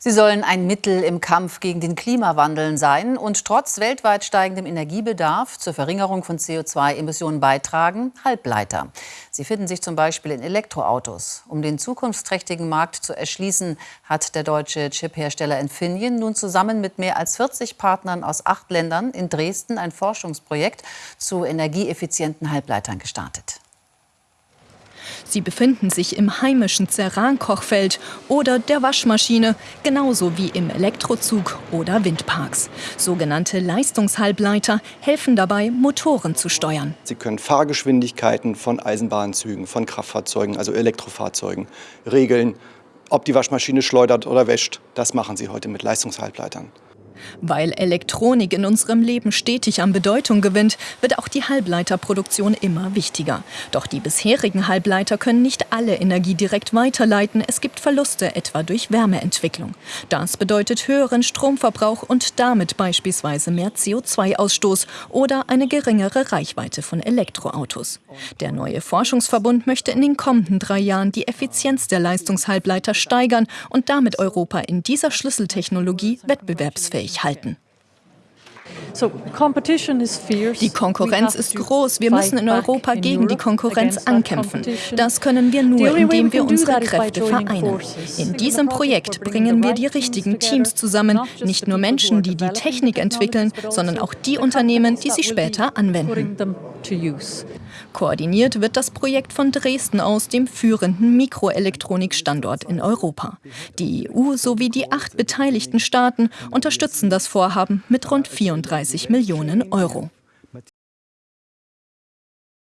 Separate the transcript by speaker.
Speaker 1: Sie sollen ein Mittel im Kampf gegen den Klimawandel sein und trotz weltweit steigendem Energiebedarf zur Verringerung von CO2-Emissionen beitragen, Halbleiter. Sie finden sich zum Beispiel in Elektroautos. Um den zukunftsträchtigen Markt zu erschließen, hat der deutsche Chiphersteller Infineon nun zusammen mit mehr als 40 Partnern aus acht Ländern in Dresden ein Forschungsprojekt zu energieeffizienten Halbleitern gestartet.
Speaker 2: Sie befinden sich im heimischen Ceran-Kochfeld oder der Waschmaschine, genauso wie im Elektrozug oder Windparks. Sogenannte Leistungshalbleiter helfen dabei, Motoren zu steuern.
Speaker 3: Sie können Fahrgeschwindigkeiten von Eisenbahnzügen, von Kraftfahrzeugen, also Elektrofahrzeugen, regeln. Ob die Waschmaschine schleudert oder wäscht, das machen sie heute mit Leistungshalbleitern.
Speaker 2: Weil Elektronik in unserem Leben stetig an Bedeutung gewinnt, wird auch die Halbleiterproduktion immer wichtiger. Doch die bisherigen Halbleiter können nicht alle Energie direkt weiterleiten. Es gibt Verluste, etwa durch Wärmeentwicklung. Das bedeutet höheren Stromverbrauch und damit beispielsweise mehr CO2-Ausstoß oder eine geringere Reichweite von Elektroautos. Der neue Forschungsverbund möchte in den kommenden drei Jahren die Effizienz der Leistungshalbleiter steigern und damit Europa in dieser Schlüsseltechnologie wettbewerbsfähig fähig halten. Die Konkurrenz ist groß. Wir müssen in Europa gegen die Konkurrenz ankämpfen. Das können wir nur, indem wir unsere Kräfte vereinen. In diesem Projekt bringen wir die richtigen Teams zusammen. Nicht nur Menschen, die die Technik entwickeln, sondern auch die Unternehmen, die sie später anwenden. Koordiniert wird das Projekt von Dresden aus, dem führenden Mikroelektronikstandort in Europa. Die EU sowie die acht beteiligten Staaten unterstützen das Vorhaben mit rund 34 Millionen Euro.